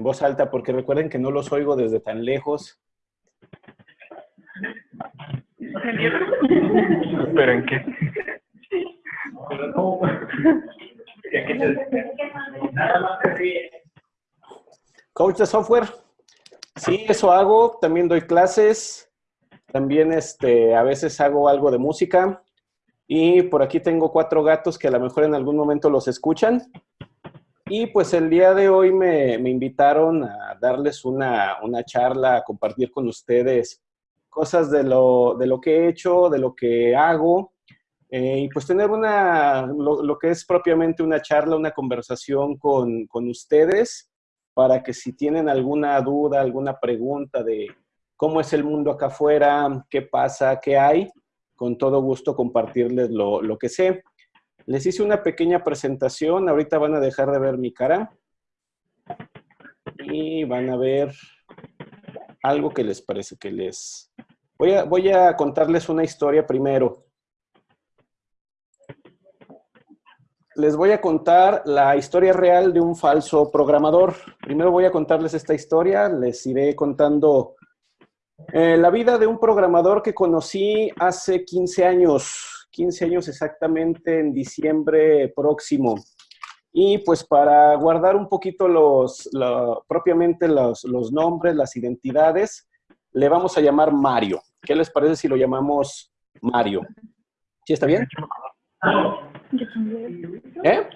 en voz alta, porque recuerden que no los oigo desde tan lejos. ¿Pero qué? Coach de software. Sí, eso hago. También doy clases. También este, a veces hago algo de música. Y por aquí tengo cuatro gatos que a lo mejor en algún momento los escuchan. Y pues el día de hoy me, invitaron a darles una, charla, a compartir con ustedes cosas de lo, de lo que he hecho, de lo que hago, eh, y pues tener una, lo, que es propiamente una charla, una conversación con, con, ustedes, para que si tienen alguna duda, alguna pregunta de cómo es el mundo acá afuera, qué pasa, qué hay, con todo gusto compartirles lo, lo que sé. Les hice una pequeña presentación, ahorita van a dejar de ver mi cara y van a ver algo que les parece que les... Voy a, voy a contarles una historia primero. Les voy a contar la historia real de un falso programador. Primero voy a contarles esta historia, les iré contando eh, la vida de un programador que conocí hace 15 años. 15 años exactamente en diciembre próximo. Y pues para guardar un poquito los, propiamente los, nombres, las identidades, le vamos a llamar Mario. ¿Qué les parece si lo llamamos Mario? ¿Sí está bien? ¿Eh?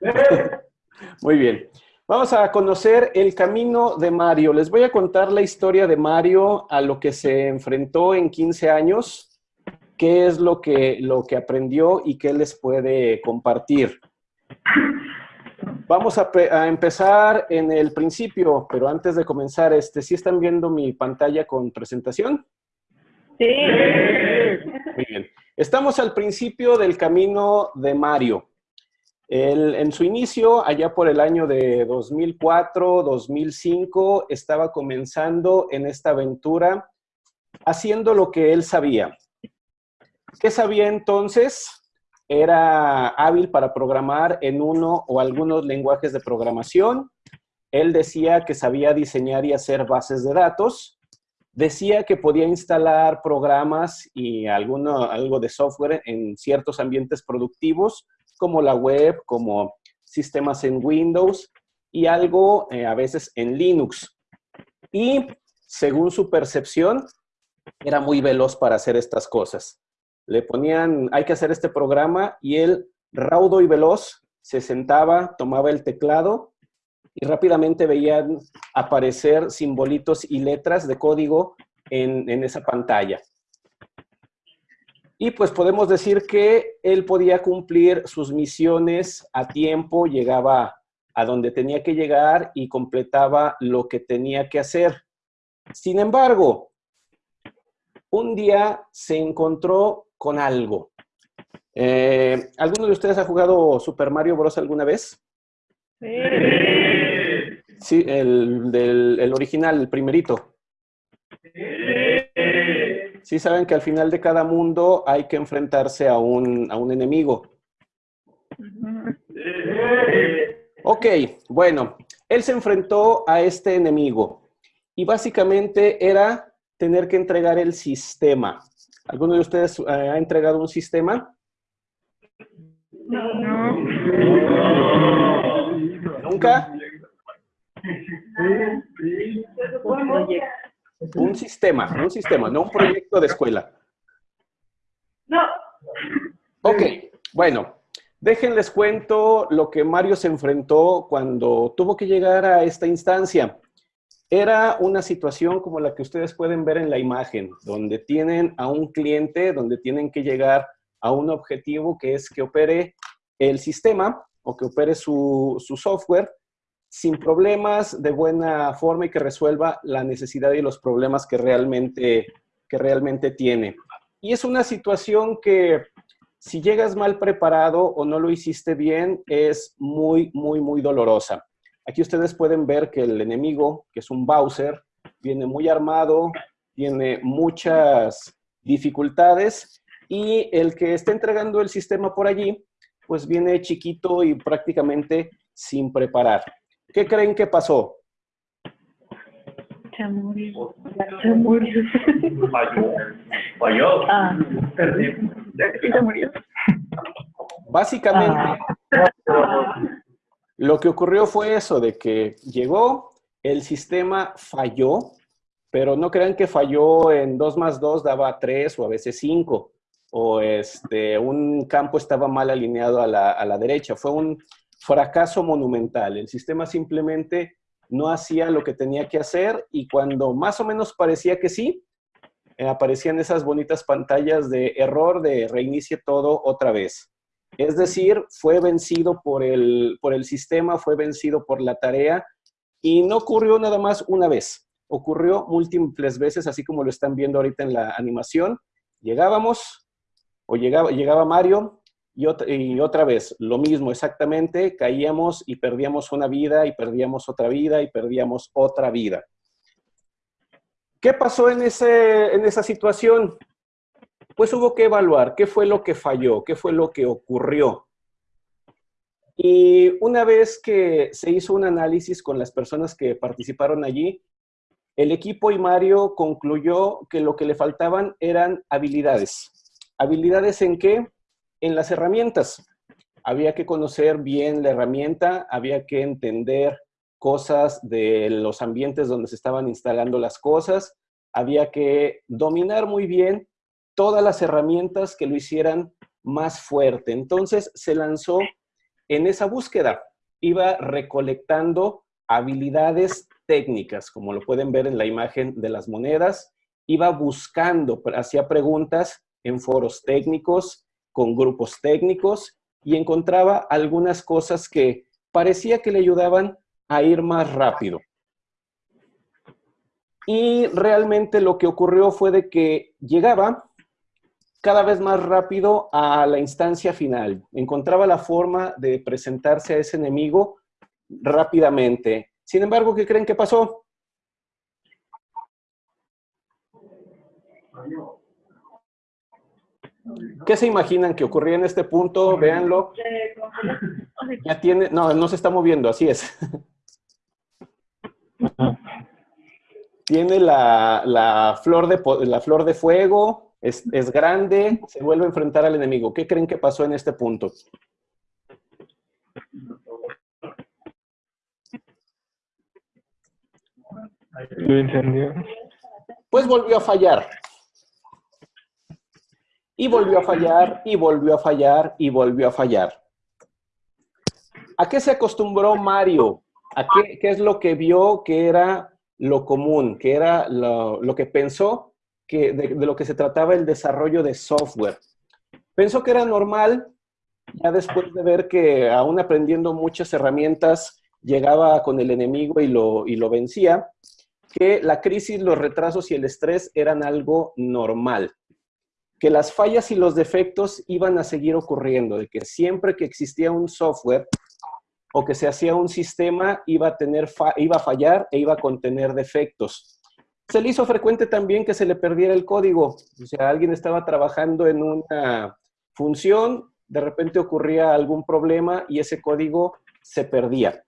Muy bien. Vamos a conocer el camino de Mario. Les voy a contar la historia de Mario a lo que se enfrentó en 15 años, qué es lo que, lo que aprendió y qué les puede compartir. Vamos a, empezar en el principio, pero antes de comenzar, este, ¿sí están viendo mi pantalla con presentación? Sí. Muy bien. Estamos al principio del camino de Mario en su inicio, allá por el año de 2004, 2005, estaba comenzando en esta aventura haciendo lo que él sabía. ¿Qué sabía entonces? Era hábil para programar en uno o algunos lenguajes de programación. Él decía que sabía diseñar y hacer bases de datos. Decía que podía instalar programas y algo de software en ciertos ambientes productivos como la web, como sistemas en Windows y algo eh, a veces en Linux. Y según su percepción, era muy veloz para hacer estas cosas. Le ponían, hay que hacer este programa y él, raudo y veloz, se sentaba, tomaba el teclado y rápidamente veían aparecer simbolitos y letras de código en, en esa pantalla. Y pues podemos decir que él podía cumplir sus misiones a tiempo, llegaba a donde tenía que llegar y completaba lo que tenía que hacer. Sin embargo, un día se encontró con algo. Eh, ¿Alguno de ustedes ha jugado Super Mario Bros. alguna vez? Sí. Sí, el, del, el original, el primerito. Sí saben que al final de cada mundo hay que enfrentarse a un, a un enemigo. Ok, bueno, él se enfrentó a este enemigo y básicamente era tener que entregar el sistema. ¿Alguno de ustedes eh, ha entregado un sistema? No. ¿Nunca? Un sistema, un sistema, no un proyecto de escuela. No. Ok, bueno, déjenles cuento lo que Mario se enfrentó cuando tuvo que llegar a esta instancia. Era una situación como la que ustedes pueden ver en la imagen, donde tienen a un cliente, donde tienen que llegar a un objetivo que es que opere el sistema o que opere su, su software sin problemas, de buena forma y que resuelva la necesidad y los problemas que realmente, que realmente tiene. Y es una situación que si llegas mal preparado o no lo hiciste bien, es muy, muy, muy dolorosa. Aquí ustedes pueden ver que el enemigo, que es un Bowser, viene muy armado, tiene muchas dificultades y el que está entregando el sistema por allí, pues viene chiquito y prácticamente sin preparar. ¿Qué creen que pasó? Se murió. Se murió. Falló. Falló. Ah, se murió. Básicamente, lo que ocurrió fue eso, de que llegó, el sistema falló, pero no crean que falló en 2 más 2 daba 3 o a veces 5, o este, un campo estaba mal alineado a la, a la derecha. Fue un fracaso monumental. El sistema simplemente no hacía lo que tenía que hacer y cuando más o menos parecía que sí, eh, aparecían esas bonitas pantallas de error de reinicie todo otra vez. Es decir, fue vencido por el, por el sistema, fue vencido por la tarea y no ocurrió nada más una vez. Ocurrió múltiples veces, así como lo están viendo ahorita en la animación. Llegábamos, o llegaba, llegaba Mario, y otra, vez, lo mismo exactamente, caíamos y perdíamos una vida, y perdíamos otra vida, y perdíamos otra vida. ¿Qué pasó en, ese, en esa situación? Pues hubo que evaluar qué fue lo que falló, qué fue lo que ocurrió. Y una vez que se hizo un análisis con las personas que participaron allí, el equipo y Mario concluyó que lo que le faltaban eran habilidades. ¿Habilidades en qué? En las herramientas. Había que conocer bien la herramienta, había que entender cosas de los ambientes donde se estaban instalando las cosas, había que dominar muy bien todas las herramientas que lo hicieran más fuerte. Entonces se lanzó en esa búsqueda. Iba recolectando habilidades técnicas, como lo pueden ver en la imagen de las monedas. Iba buscando, hacía preguntas en foros técnicos, con grupos técnicos, y encontraba algunas cosas que parecía que le ayudaban a ir más rápido. Y realmente lo que ocurrió fue de que llegaba cada vez más rápido a la instancia final. Encontraba la forma de presentarse a ese enemigo rápidamente. Sin embargo, ¿qué creen que pasó? ¿Qué se imaginan que ocurría en este punto? Véanlo. Ya tiene, no, no se está moviendo, así es. Tiene la, la flor, de, la flor de fuego, es, es, grande, se vuelve a enfrentar al enemigo. ¿Qué creen que pasó en este punto? Lo incendió. Pues volvió a fallar. Y volvió a fallar, y volvió a fallar, y volvió a fallar. ¿A qué se acostumbró Mario? ¿A qué, es lo que vio que era lo común, que era lo, lo que pensó que de, de, lo que se trataba el desarrollo de software? Pensó que era normal, ya después de ver que aún aprendiendo muchas herramientas, llegaba con el enemigo y lo, y lo vencía, que la crisis, los retrasos y el estrés eran algo normal que las fallas y los defectos iban a seguir ocurriendo, de que siempre que existía un software o que se hacía un sistema, iba a, tener iba a fallar e iba a contener defectos. Se le hizo frecuente también que se le perdiera el código. O sea, alguien estaba trabajando en una función, de repente ocurría algún problema y ese código se perdía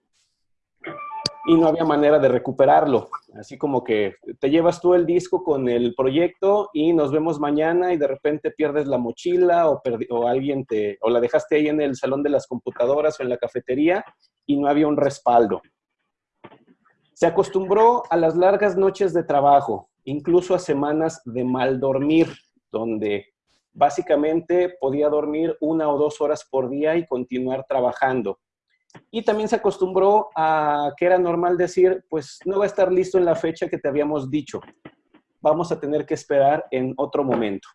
y no había manera de recuperarlo. Así como que te llevas tú el disco con el proyecto y nos vemos mañana y de repente pierdes la mochila o, o, alguien te, o la dejaste ahí en el salón de las computadoras o en la cafetería y no había un respaldo. Se acostumbró a las largas noches de trabajo, incluso a semanas de mal dormir, donde básicamente podía dormir una o dos horas por día y continuar trabajando. Y también se acostumbró a que era normal decir, pues no va a estar listo en la fecha que te habíamos dicho. Vamos a tener que esperar en otro momento.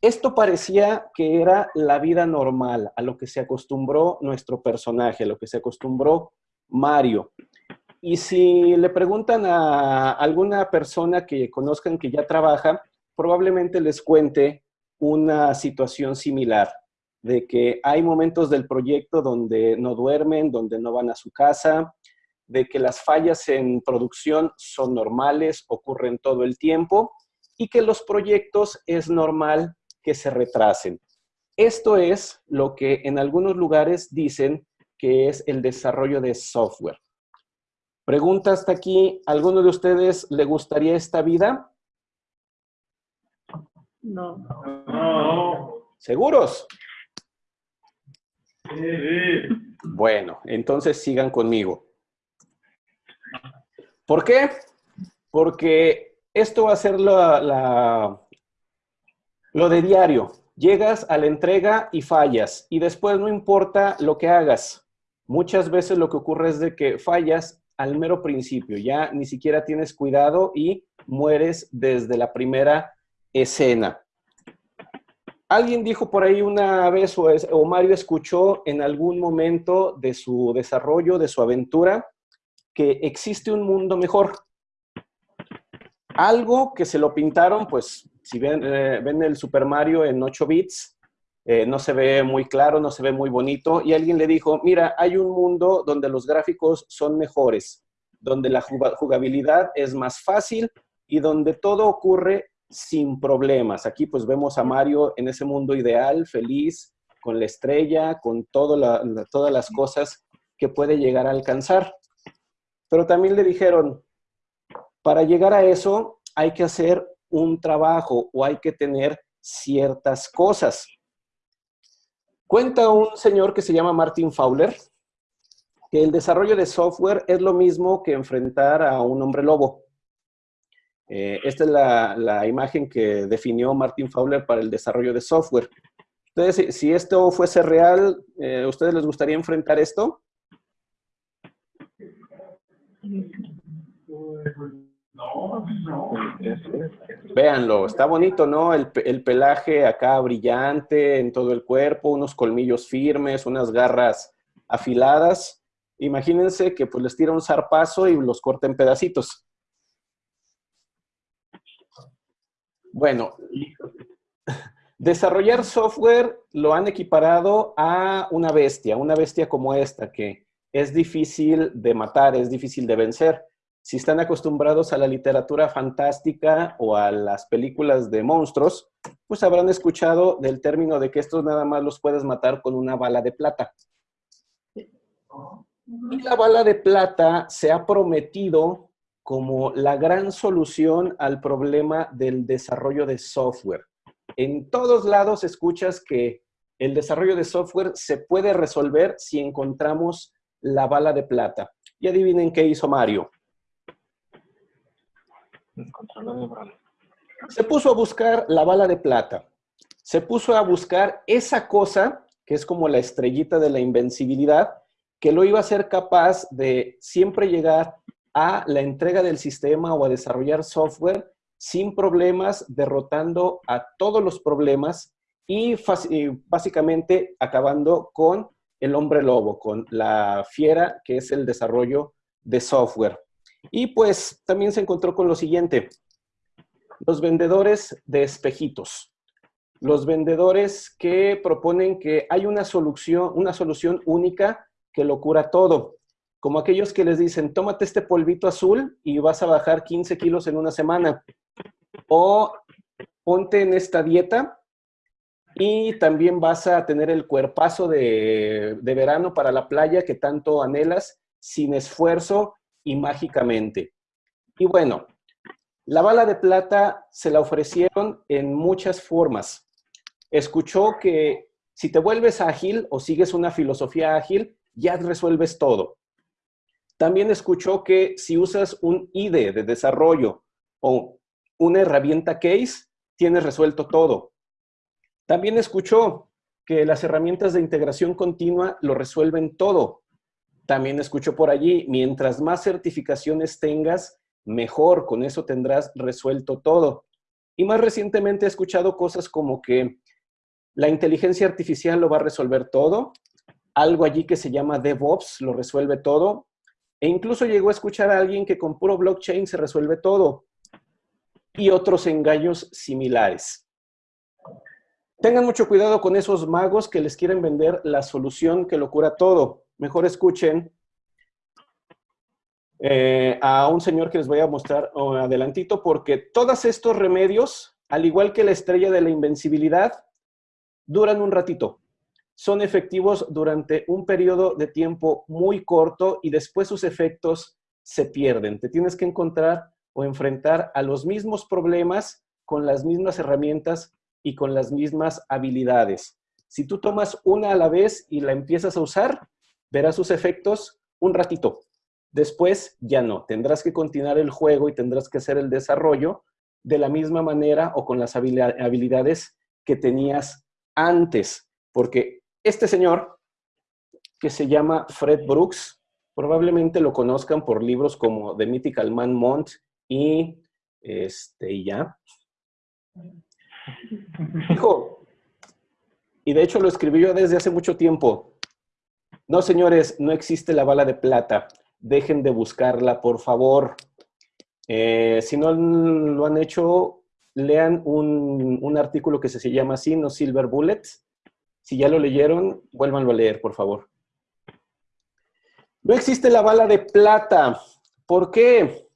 Esto parecía que era la vida normal, a lo que se acostumbró nuestro personaje, a lo que se acostumbró Mario. Y si le preguntan a alguna persona que conozcan que ya trabaja, probablemente les cuente una situación similar de que hay momentos del proyecto donde no duermen, donde no van a su casa, de que las fallas en producción son normales, ocurren todo el tiempo y que los proyectos es normal que se retrasen. Esto es lo que en algunos lugares dicen que es el desarrollo de software. Pregunta hasta aquí, ¿alguno de ustedes le gustaría esta vida? No. No. ¿Seguros? Bueno, entonces sigan conmigo. ¿Por qué? Porque esto va a ser la- lo de diario. Llegas a la entrega y fallas, y después no importa lo que hagas. Muchas veces lo que ocurre es de que fallas al mero principio, ya ni siquiera tienes cuidado y mueres desde la primera escena. Alguien dijo por ahí una vez, o, Mario escuchó en algún momento de su desarrollo, de su aventura, que existe un mundo mejor. Algo que se lo pintaron, pues, si ven, eh, el Super Mario en 8 bits, eh, no se ve muy claro, no se ve muy bonito, y alguien le dijo, mira, hay un mundo donde los gráficos son mejores, donde la juga- jugabilidad es más fácil y donde todo ocurre sin problemas. Aquí pues vemos a Mario en ese mundo ideal, feliz, con la estrella, con todo la- la- todas las cosas que puede llegar a alcanzar. Pero también le dijeron, para llegar a eso hay que hacer un trabajo o hay que tener ciertas cosas. Cuenta un señor que se llama Martin Fowler que el desarrollo de software es lo mismo que enfrentar a un hombre lobo. Eh, esta es la, imagen que definió Martin Fowler para el desarrollo de software. Entonces, si, esto fuese real, eh, ¿a ustedes les gustaría enfrentar esto? No, no. Véanlo, está bonito, ¿no? El pelaje acá brillante en todo el cuerpo, unos colmillos firmes, unas garras afiladas. Imagínense que pues les tira un zarpazo y los corta en pedacitos. Bueno, desarrollar software lo han equiparado a una bestia, una bestia como esta, que es difícil de matar, es difícil de vencer. Si están acostumbrados a la literatura fantástica o a las películas de monstruos, pues habrán escuchado del término de que estos nada más los puedes matar con una bala de plata. Y la bala de plata se ha prometido como la gran solución al problema del desarrollo de software. En todos lados escuchas que el desarrollo de software se puede resolver si encontramos la bala de plata. Y adivinen qué hizo Mario. Se puso a buscar la bala de plata. Se puso a buscar esa cosa, que es como la estrellita de la invencibilidad, que lo iba a ser capaz de siempre llegar a la entrega del sistema o a desarrollar software sin problemas, derrotando a todos los problemas y, básicamente acabando con el hombre lobo, con la fiera que es el desarrollo de software. Y pues también se encontró con lo siguiente, los vendedores de espejitos. Los vendedores que proponen que hay una solución, una solución única que lo cura todo. Como aquellos que les dicen, tómate este polvito azul y vas a bajar 15 kilos en una semana. O ponte en esta dieta y también vas a tener el cuerpazo de, de verano para la playa que tanto anhelas sin esfuerzo y mágicamente. Y bueno, la bala de plata se la ofrecieron en muchas formas. Escuchó que si te vuelves ágil o sigues una filosofía ágil, ya resuelves todo. También escuchó que si usas un IDE de desarrollo o una herramienta case, tienes resuelto todo. También escuchó que las herramientas de integración continua lo resuelven todo. También escuchó por allí, mientras más certificaciones tengas, mejor, con eso tendrás resuelto todo. Y más recientemente he escuchado cosas como que la inteligencia artificial lo va a resolver todo, algo allí que se llama DevOps lo resuelve todo, e incluso llegó a escuchar a alguien que con puro blockchain se resuelve todo, y otros engaños similares. Tengan mucho cuidado con esos magos que les quieren vender la solución que lo cura todo. Mejor escuchen eh, a un señor que les voy a mostrar oh, adelantito, porque todos estos remedios, al igual que la estrella de la invencibilidad, duran un ratito. Son efectivos durante un periodo de tiempo muy corto y después sus efectos se pierden. Te tienes que encontrar o enfrentar a los mismos problemas con las mismas herramientas y con las mismas habilidades. Si tú tomas una a la vez y la empiezas a usar, verás sus efectos un ratito. Después ya no. Tendrás que continuar el juego y tendrás que hacer el desarrollo de la misma manera o con las habilidades que tenías antes. Porque este señor, que se llama Fred Brooks, probablemente lo conozcan por libros como The Mythical Man Mont y, este, y ya. Dijo, y de hecho lo escribí yo desde hace mucho tiempo. No, señores, no existe la bala de plata. Dejen de buscarla, por favor. Eh, si no lo han hecho, lean un, un, artículo que se llama así, No Silver Bullets. Si ya lo leyeron, vuélvanlo a leer, por favor. No existe la bala de plata. ¿Por qué?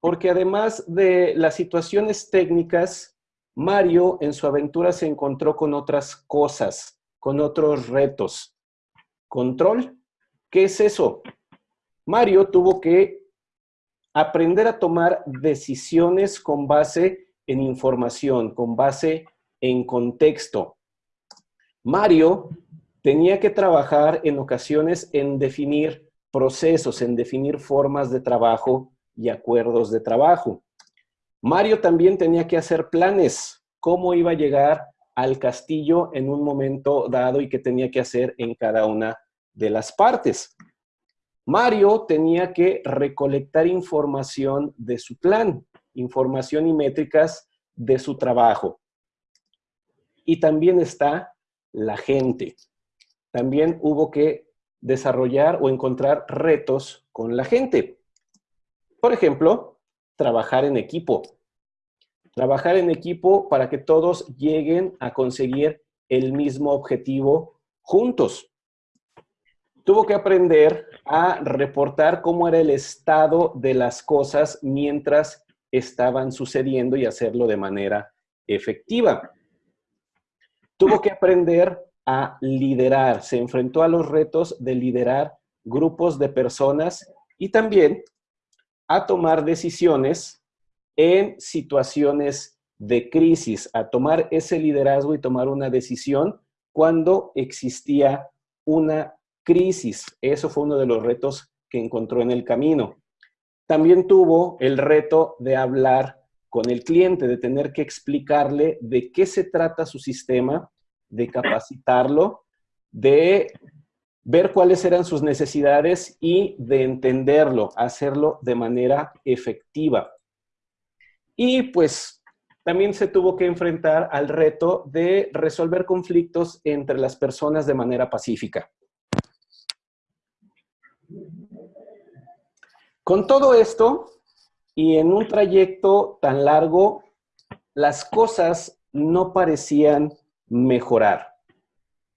Porque además de las situaciones técnicas, Mario en su aventura se encontró con otras cosas, con otros retos. ¿Control? ¿Qué es eso? Mario tuvo que aprender a tomar decisiones con base en información, con base en contexto. Mario tenía que trabajar en ocasiones en definir procesos, en definir formas de trabajo y acuerdos de trabajo. Mario también tenía que hacer planes, cómo iba a llegar al castillo en un momento dado y qué tenía que hacer en cada una de las partes. Mario tenía que recolectar información de su plan, información y métricas de su trabajo. Y también está la gente. También hubo que desarrollar o encontrar retos con la gente. Por ejemplo, trabajar en equipo. Trabajar en equipo para que todos lleguen a conseguir el mismo objetivo juntos tuvo que aprender a reportar cómo era el estado de las cosas mientras estaban sucediendo y hacerlo de manera efectiva. Tuvo que aprender a liderar, se enfrentó a los retos de liderar grupos de personas y también a tomar decisiones en situaciones de crisis, a tomar ese liderazgo y tomar una decisión cuando existía una crisis. Eso fue uno de los retos que encontró en el camino. También tuvo el reto de hablar con el cliente, de tener que explicarle de qué se trata su sistema, de capacitarlo, de ver cuáles eran sus necesidades y de entenderlo, hacerlo de manera efectiva. Y pues también se tuvo que enfrentar al reto de resolver conflictos entre las personas de manera pacífica. Con todo esto, y en un trayecto tan largo, las cosas no parecían mejorar.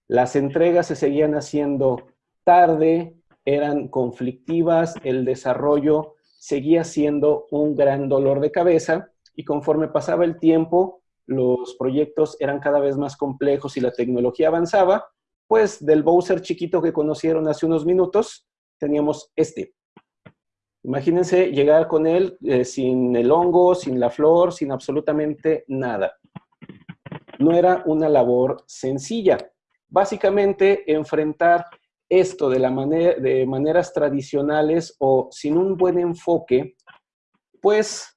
Las entregas se seguían haciendo tarde, eran conflictivas, el desarrollo seguía siendo un gran dolor de cabeza y conforme pasaba el tiempo, los proyectos eran cada vez más complejos y la tecnología avanzaba, pues del Bowser chiquito que conocieron hace unos minutos, teníamos este. Imagínense llegar con él eh, sin el hongo, sin la flor, sin absolutamente nada. No era una labor sencilla. Básicamente, enfrentar esto de, la manera, de maneras tradicionales o sin un buen enfoque, pues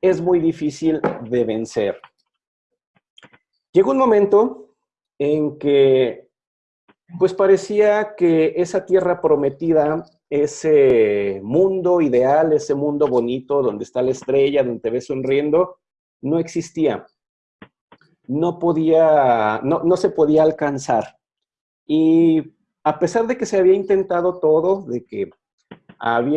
es muy difícil de vencer. Llegó un momento en que pues parecía que esa tierra prometida ese mundo ideal, ese mundo bonito donde está la estrella, donde te ves sonriendo, no existía. No podía, no, se podía alcanzar. Y a pesar de que se había intentado todo, de que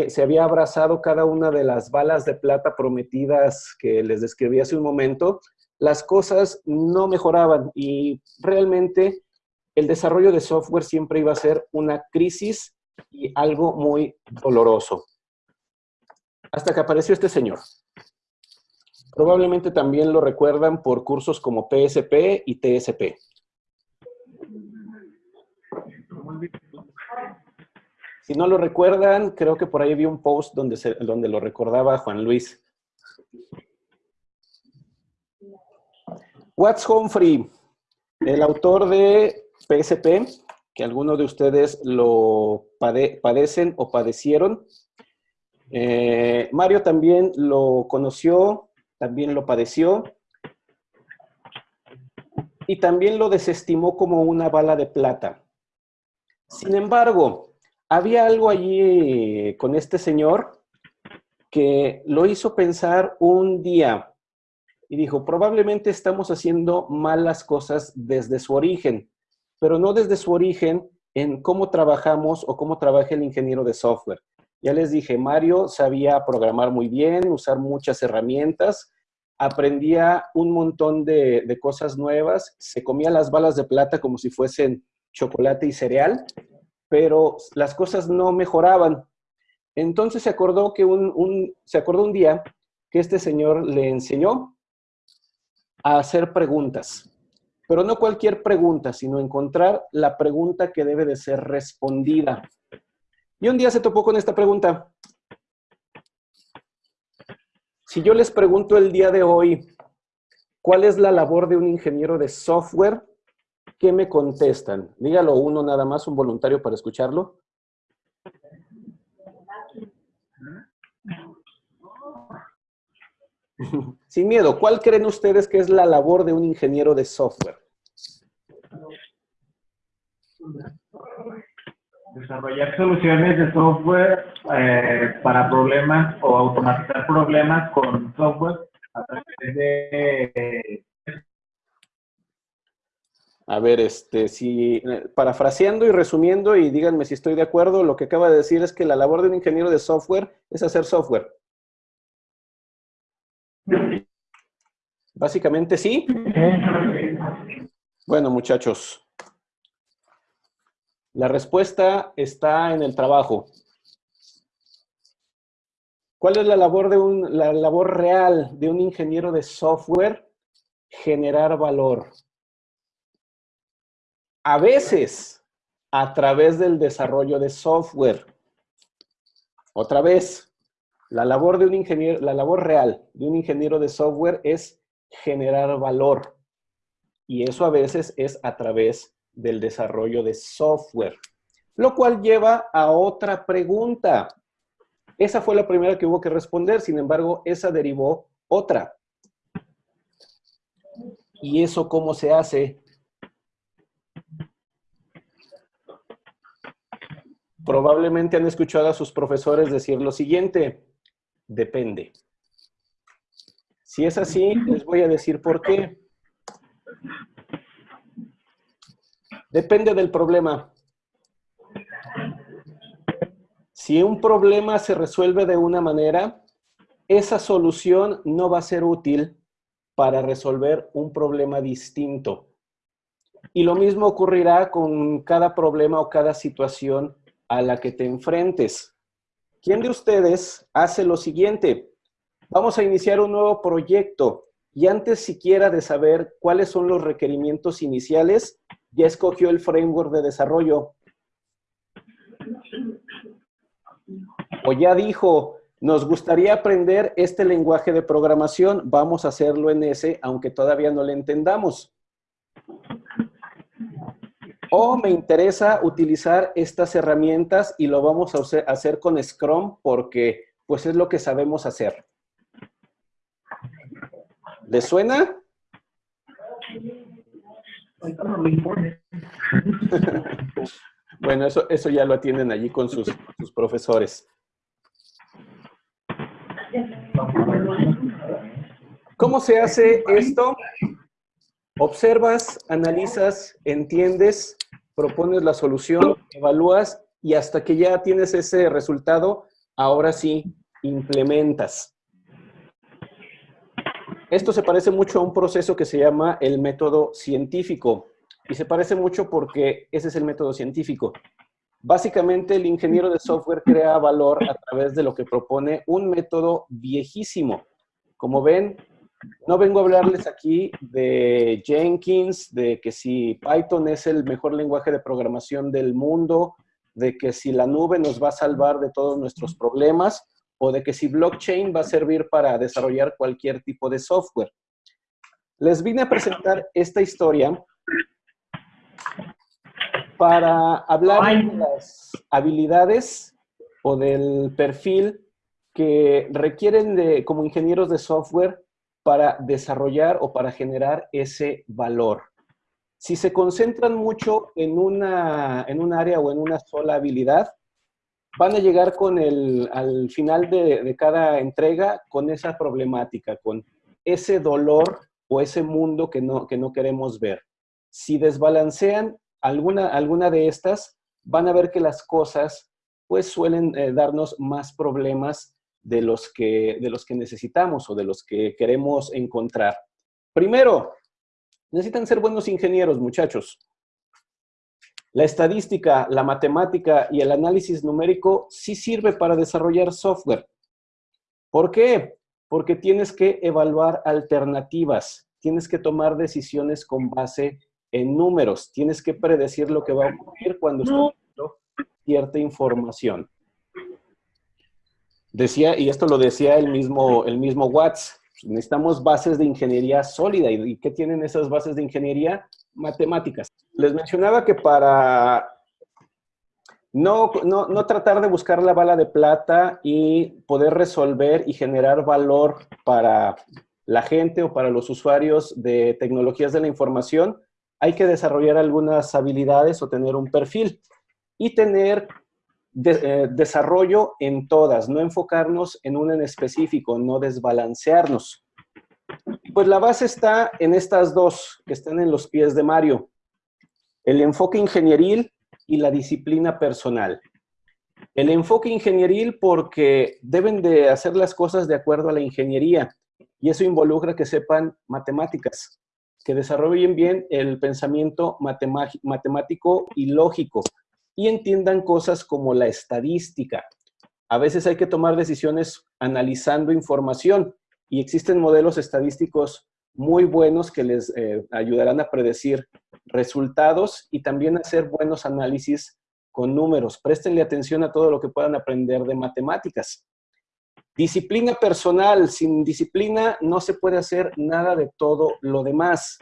se había abrazado cada una de las balas de plata prometidas que les describí hace un momento, las cosas no mejoraban y realmente el desarrollo de software siempre iba a ser una crisis y algo muy doloroso. Hasta que apareció este señor. Probablemente también lo recuerdan por cursos como PSP y TSP. Si no lo recuerdan, creo que por ahí vi un post donde, se, donde lo recordaba Juan Luis. Watts Humphrey, el autor de PSP, que algunos de ustedes lo padecen o padecieron. Eh, Mario también lo conoció, también lo padeció. Y también lo desestimó como una bala de plata. Sin embargo, había algo allí eh, con este señor que lo hizo pensar un día y dijo, probablemente estamos haciendo malas cosas desde su origen, pero no desde su origen en cómo trabajamos o cómo trabaja el ingeniero de software. Ya les dije, Mario sabía programar muy bien, usar muchas herramientas, aprendía un montón de, cosas nuevas, se comía las balas de plata como si fuesen chocolate y cereal, pero las cosas no mejoraban. Entonces se acordó que un, se acordó un día que este señor le enseñó a hacer preguntas. Pero no cualquier pregunta, sino encontrar la pregunta que debe de ser respondida. Y un día se topó con esta pregunta. Si yo les pregunto el día de hoy, ¿cuál es la labor de un ingeniero de software? ¿Qué me contestan? Dígalo uno nada más, un voluntario para escucharlo. Sin miedo, ¿cuál creen ustedes que es la labor de un ingeniero de software? Desarrollar soluciones de software eh, para problemas o automatizar problemas con software a través de a ver, este, si, parafraseando y resumiendo, y díganme si estoy de acuerdo, lo que acaba de decir es que la labor de un ingeniero de software es hacer software. Básicamente sí. Bueno, muchachos. La respuesta está en el trabajo. ¿Cuál es la labor, de un, la labor real de un ingeniero de software? Generar valor a veces a través del desarrollo de software. Otra vez, la labor de un ingeniero, la labor real de un ingeniero de software es generar valor. Y eso a veces es a través del desarrollo de software. Lo cual lleva a otra pregunta. Esa fue la primera que hubo que responder, sin embargo, esa derivó otra. ¿Y eso cómo se hace? Probablemente han escuchado a sus profesores decir lo siguiente, depende. Si es así, les voy a decir por qué. Depende del problema. Si un problema se resuelve de una manera, esa solución no va a ser útil para resolver un problema distinto. Y lo mismo ocurrirá con cada problema o cada situación a la que te enfrentes. ¿Quién de ustedes hace lo siguiente? Vamos a iniciar un nuevo proyecto y antes siquiera de saber cuáles son los requerimientos iniciales, ya escogió el framework de desarrollo. O ya dijo, nos gustaría aprender este lenguaje de programación, vamos a hacerlo en ese, aunque todavía no le entendamos. O me interesa utilizar estas herramientas y lo vamos a hacer con Scrum porque pues es lo que sabemos hacer. ¿Les suena? bueno, eso, eso ya lo atienden allí con sus, sus profesores. ¿Cómo se hace esto? Observas, analizas, entiendes, propones la solución, evalúas y hasta que ya tienes ese resultado, ahora sí implementas. Esto se parece mucho a un proceso que se llama el método científico. Y se parece mucho porque ese es el método científico. Básicamente, el ingeniero de software crea valor a través de lo que propone un método viejísimo. Como ven, No vengo a hablarles aquí de Jenkins, de que si Python es el mejor lenguaje de programación del mundo, de que si la nube nos va a salvar de todos nuestros problemas, o de que si blockchain va a servir para desarrollar cualquier tipo de software. Les vine a presentar esta historia para hablar de las habilidades o del perfil que requieren de, como ingenieros de software para desarrollar o para generar ese valor. Si se concentran mucho en una, en un área o en una sola habilidad, van a llegar con el, al final de, cada entrega con esa problemática, con ese dolor o ese mundo que no, que no queremos ver. Si desbalancean alguna, alguna de estas, van a ver que las cosas pues suelen eh, darnos más problemas de los, que, de los que necesitamos o de los que queremos encontrar. Primero, necesitan ser buenos ingenieros, muchachos. La estadística, la matemática y el análisis numérico sí sirve para desarrollar software. ¿Por qué? Porque tienes que evaluar alternativas, tienes que tomar decisiones con base en números, tienes que predecir lo que va a ocurrir cuando no. cierta información. Decía, y esto lo decía el mismo, el mismo Watts, necesitamos bases de ingeniería sólida. ¿Y qué tienen esas bases de ingeniería? Matemáticas. Les mencionaba que para no, no, no, tratar de buscar la bala de plata y poder resolver y generar valor para la gente o para los usuarios de tecnologías de la información, hay que desarrollar algunas habilidades o tener un perfil y tener eh, desarrollo en todas, no enfocarnos en una en específico, no desbalancearnos. Pues la base está en estas dos que están en los pies de Mario. El enfoque ingenieril y la disciplina personal. El enfoque ingenieril porque deben de hacer las cosas de acuerdo a la ingeniería y eso involucra que sepan matemáticas, que desarrollen bien el pensamiento matemático y lógico y entiendan cosas como la estadística. A veces hay que tomar decisiones analizando información y existen modelos estadísticos muy buenos que les eh, ayudarán a predecir resultados y también hacer buenos análisis con números. Préstenle atención a todo lo que puedan aprender de matemáticas. Disciplina personal. Sin disciplina no se puede hacer nada de todo lo demás.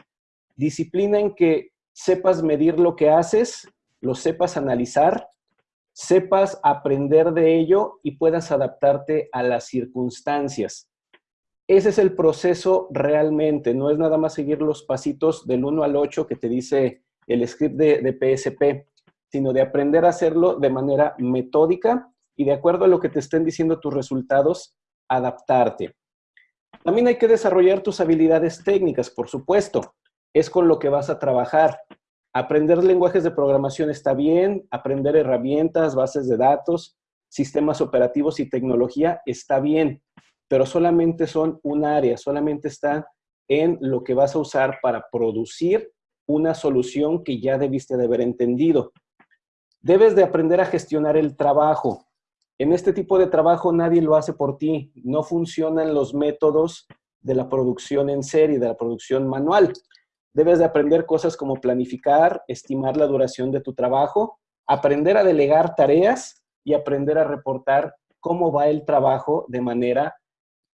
Disciplina en que sepas medir lo que haces, lo sepas analizar, sepas aprender de ello y puedas adaptarte a las circunstancias. Ese es el proceso realmente, no es nada más seguir los pasitos del 1 al 8 que te dice el script de, de PSP, sino de aprender a hacerlo de manera metódica y de acuerdo a lo que te estén diciendo tus resultados, adaptarte. También hay que desarrollar tus habilidades técnicas, por supuesto. Es con lo que vas a trabajar. Aprender lenguajes de programación está bien, aprender herramientas, bases de datos, sistemas operativos y tecnología está bien, pero solamente son un área, solamente está en lo que vas a usar para producir una solución que ya debiste de haber entendido. Debes de aprender a gestionar el trabajo. En este tipo de trabajo nadie lo hace por ti. No funcionan los métodos de la producción en serie, de la producción manual. Debes de aprender cosas como planificar, estimar la duración de tu trabajo, aprender a delegar tareas y aprender a reportar cómo va el trabajo de manera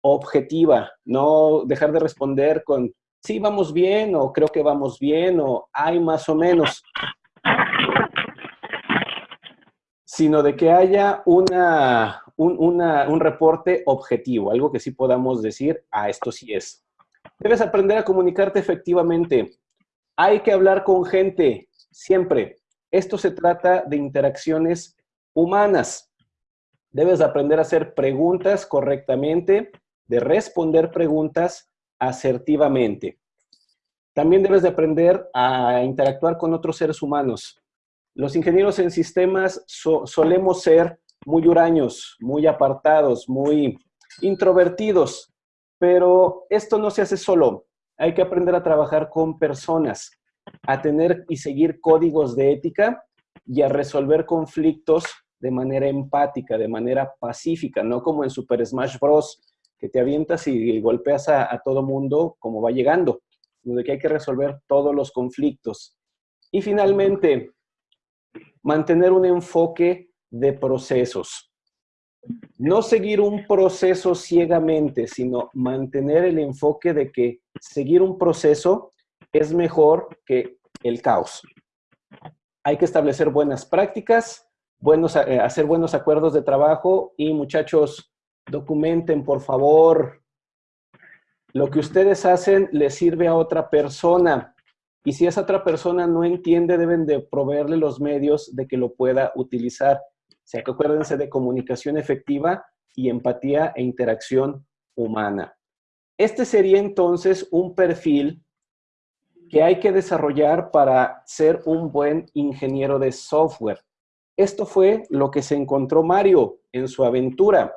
objetiva. No dejar de responder con sí, vamos bien, o creo que vamos bien, o hay más o menos sino de que haya una, un, reporte objetivo, algo que sí podamos decir, ah, esto sí es. Debes aprender a comunicarte efectivamente. Hay que hablar con gente, siempre. Esto se trata de interacciones humanas. Debes aprender a hacer preguntas correctamente, de responder preguntas asertivamente. También debes de aprender a interactuar con otros seres humanos. Los ingenieros en sistemas solemos ser muy huraños, muy apartados, muy introvertidos, pero esto no se hace solo. Hay que aprender a trabajar con personas, a tener y seguir códigos de ética y a resolver conflictos de manera empática, de manera pacífica, no como en Super Smash Bros., que te avientas y golpeas a, a todo mundo como va llegando, sino de que hay que resolver todos los conflictos. Y finalmente, mantener un enfoque de procesos. No seguir un proceso ciegamente, sino mantener el enfoque de que seguir un proceso es mejor que el caos. Hay que establecer buenas prácticas, buenos, eh, hacer buenos acuerdos de trabajo y muchachos, documenten por favor. Lo que ustedes hacen le sirve a otra persona y si esa otra persona no entiende, deben de proveerle los medios de que lo pueda utilizar. O sea, que acuérdense de comunicación efectiva y empatía e interacción humana. Este sería entonces un perfil que hay que desarrollar para ser un buen ingeniero de software. Esto fue lo que se encontró Mario en su aventura.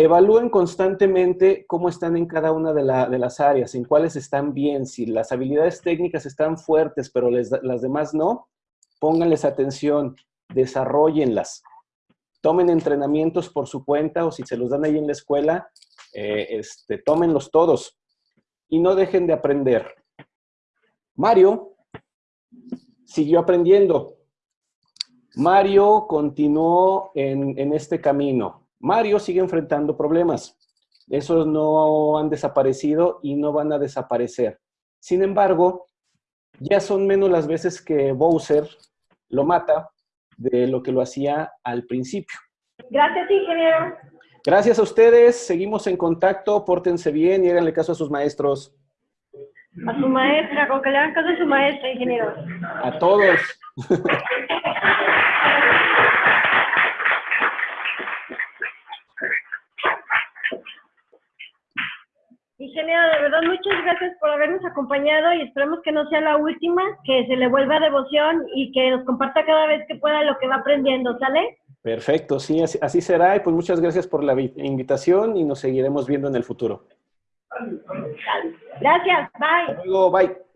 Evalúen constantemente cómo están en cada una de, las áreas, en cuáles están bien. Si las habilidades técnicas están fuertes, pero las demás no, pónganles atención, desarrollenlas. Tomen entrenamientos por su cuenta o si se los dan ahí en la escuela, eh, este, tómenlos todos y no dejen de aprender. Mario siguió aprendiendo. Mario continuó en, en este camino. Mario sigue enfrentando problemas. Esos no han desaparecido y no van a desaparecer. Sin embargo, ya son menos las veces que Bowser lo mata de lo que lo hacía al principio. Gracias, ingeniero. Gracias a ustedes. Seguimos en contacto. Pórtense bien y háganle caso a sus maestros. A su maestra, con que le hagan caso a su maestra, ingeniero. A todos. Ingeniero, de verdad, muchas gracias por habernos acompañado y esperemos que no sea la última, que se le vuelva devoción y que nos comparta cada vez que pueda lo que va aprendiendo, ¿sale? Perfecto, sí, así, será. Y pues muchas gracias por la invitación y nos seguiremos viendo en el futuro. Gracias, bye. Hasta luego, bye.